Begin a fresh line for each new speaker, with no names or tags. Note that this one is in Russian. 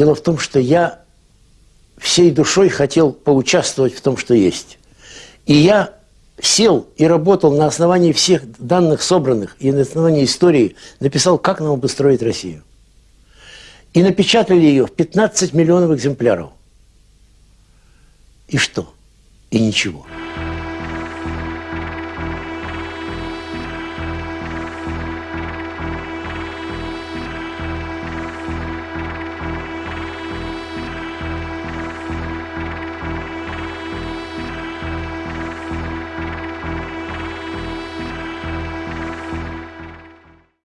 Дело в том, что я всей душой хотел поучаствовать в том, что есть. И я сел и работал на основании всех данных собранных и на основании истории, написал, как нам обустроить Россию. И напечатали ее в 15 миллионов экземпляров. И что? И ничего.